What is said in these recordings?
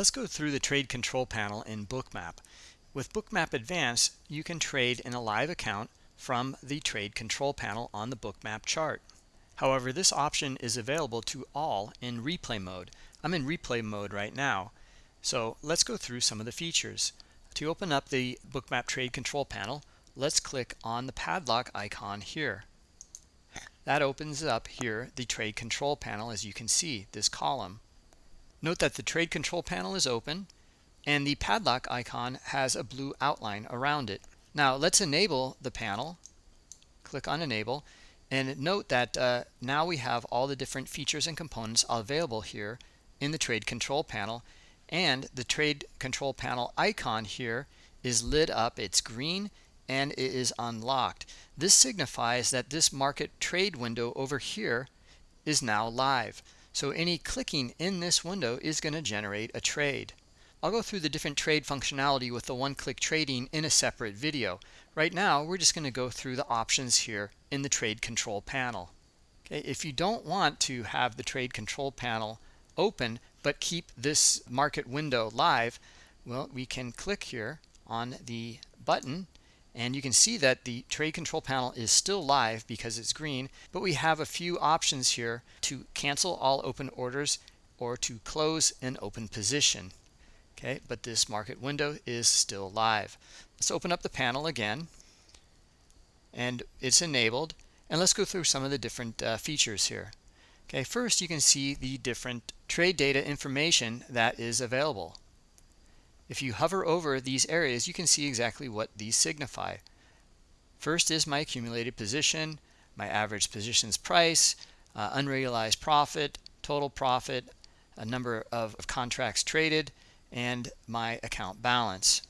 Let's go through the trade control panel in Bookmap. With Bookmap Advanced, you can trade in a live account from the trade control panel on the Bookmap chart. However, this option is available to all in replay mode. I'm in replay mode right now. So let's go through some of the features. To open up the Bookmap trade control panel, let's click on the padlock icon here. That opens up here the trade control panel as you can see, this column. Note that the trade control panel is open and the padlock icon has a blue outline around it. Now let's enable the panel. Click on enable and note that uh, now we have all the different features and components available here in the trade control panel and the trade control panel icon here is lit up it's green and it is unlocked this signifies that this market trade window over here is now live so any clicking in this window is going to generate a trade. I'll go through the different trade functionality with the one-click trading in a separate video. Right now, we're just going to go through the options here in the trade control panel. Okay, if you don't want to have the trade control panel open but keep this market window live, well, we can click here on the button and you can see that the trade control panel is still live because it's green, but we have a few options here to cancel all open orders or to close an open position. Okay, but this market window is still live. Let's open up the panel again and it's enabled. And let's go through some of the different uh, features here. Okay, first you can see the different trade data information that is available. If you hover over these areas, you can see exactly what these signify. First is my accumulated position, my average positions price, uh, unrealized profit, total profit, a number of, of contracts traded, and my account balance.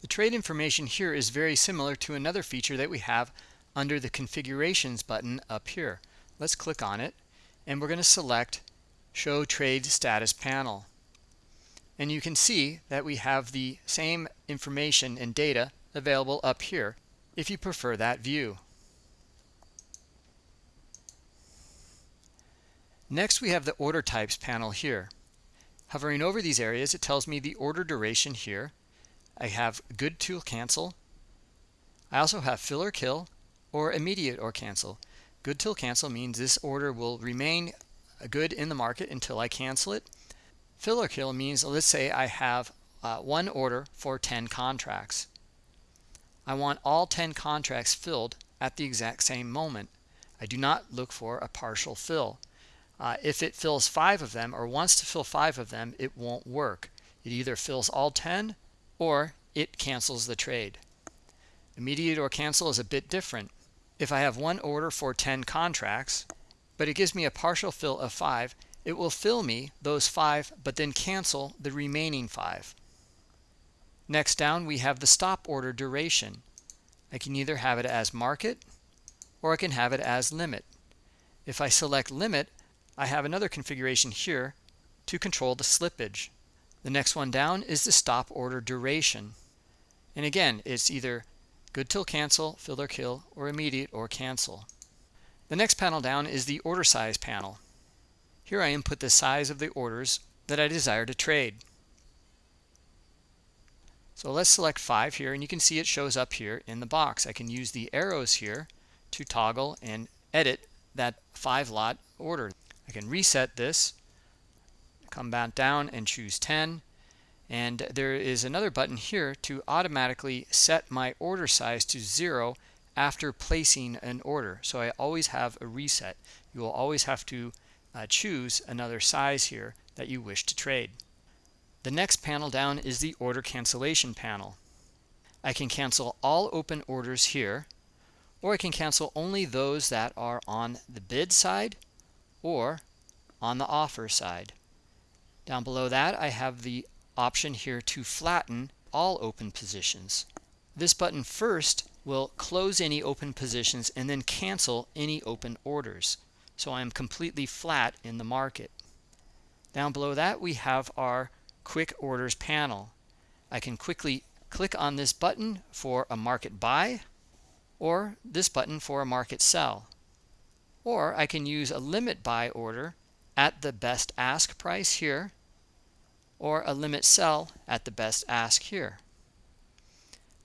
The trade information here is very similar to another feature that we have under the configurations button up here. Let's click on it and we're going to select show trade status panel. And you can see that we have the same information and data available up here if you prefer that view. Next, we have the order types panel here. Hovering over these areas, it tells me the order duration here. I have good to cancel. I also have fill or kill or immediate or cancel. Good till cancel means this order will remain good in the market until I cancel it. Fill or kill means, let's say I have uh, one order for 10 contracts. I want all 10 contracts filled at the exact same moment. I do not look for a partial fill. Uh, if it fills five of them or wants to fill five of them, it won't work. It either fills all 10 or it cancels the trade. Immediate or cancel is a bit different. If I have one order for 10 contracts, but it gives me a partial fill of five, it will fill me those five, but then cancel the remaining five. Next down, we have the stop order duration. I can either have it as market or I can have it as limit. If I select limit, I have another configuration here to control the slippage. The next one down is the stop order duration. And again, it's either good till cancel, fill or kill, or immediate or cancel. The next panel down is the order size panel. Here I input the size of the orders that I desire to trade. So let's select 5 here and you can see it shows up here in the box. I can use the arrows here to toggle and edit that 5 lot order. I can reset this, come back down and choose 10 and there is another button here to automatically set my order size to 0 after placing an order. So I always have a reset. You will always have to uh, choose another size here that you wish to trade. The next panel down is the order cancellation panel. I can cancel all open orders here or I can cancel only those that are on the bid side or on the offer side. Down below that I have the option here to flatten all open positions. This button first will close any open positions and then cancel any open orders. So I'm completely flat in the market. Down below that we have our quick orders panel. I can quickly click on this button for a market buy or this button for a market sell. Or I can use a limit buy order at the best ask price here or a limit sell at the best ask here.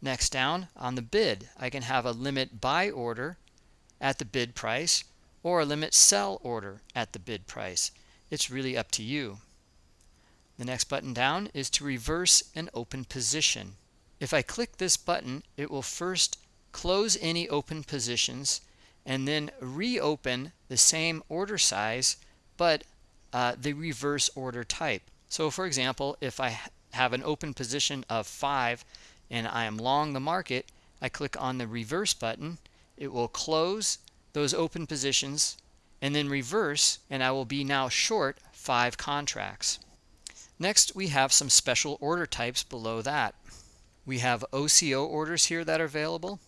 Next down on the bid, I can have a limit buy order at the bid price or limit sell order at the bid price. It's really up to you. The next button down is to reverse an open position. If I click this button, it will first close any open positions and then reopen the same order size but uh, the reverse order type. So for example, if I have an open position of 5 and I am long the market, I click on the reverse button. It will close those open positions and then reverse and I will be now short 5 contracts. Next, we have some special order types below that. We have OCO orders here that are available.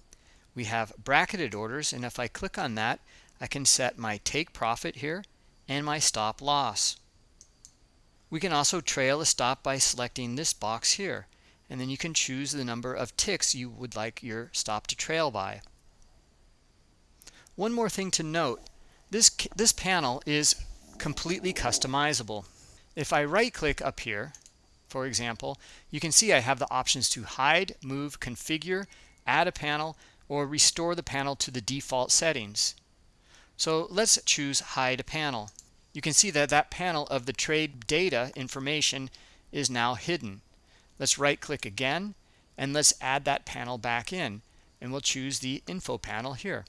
We have bracketed orders, and if I click on that, I can set my take profit here and my stop loss. We can also trail a stop by selecting this box here, and then you can choose the number of ticks you would like your stop to trail by. One more thing to note, this, this panel is completely customizable. If I right click up here, for example, you can see I have the options to hide, move, configure, add a panel, or restore the panel to the default settings. So let's choose hide a panel. You can see that that panel of the trade data information is now hidden. Let's right click again and let's add that panel back in and we'll choose the info panel here.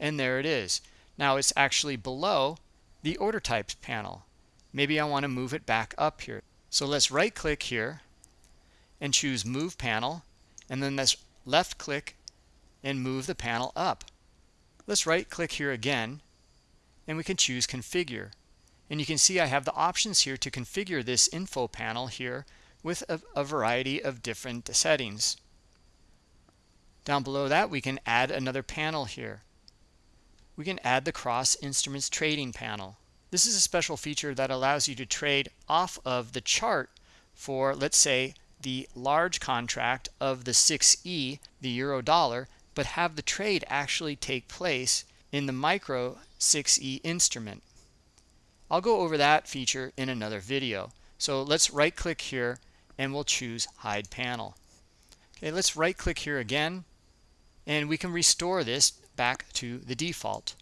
And there it is. Now it's actually below the order types panel. Maybe I want to move it back up here. So let's right click here and choose move panel and then let's left click and move the panel up. Let's right click here again and we can choose configure. And you can see I have the options here to configure this info panel here with a, a variety of different settings. Down below that we can add another panel here. We can add the cross instruments trading panel. This is a special feature that allows you to trade off of the chart for, let's say, the large contract of the 6E, the euro dollar, but have the trade actually take place in the micro 6E instrument. I'll go over that feature in another video. So let's right click here and we'll choose hide panel. Okay, let's right click here again and we can restore this back to the default.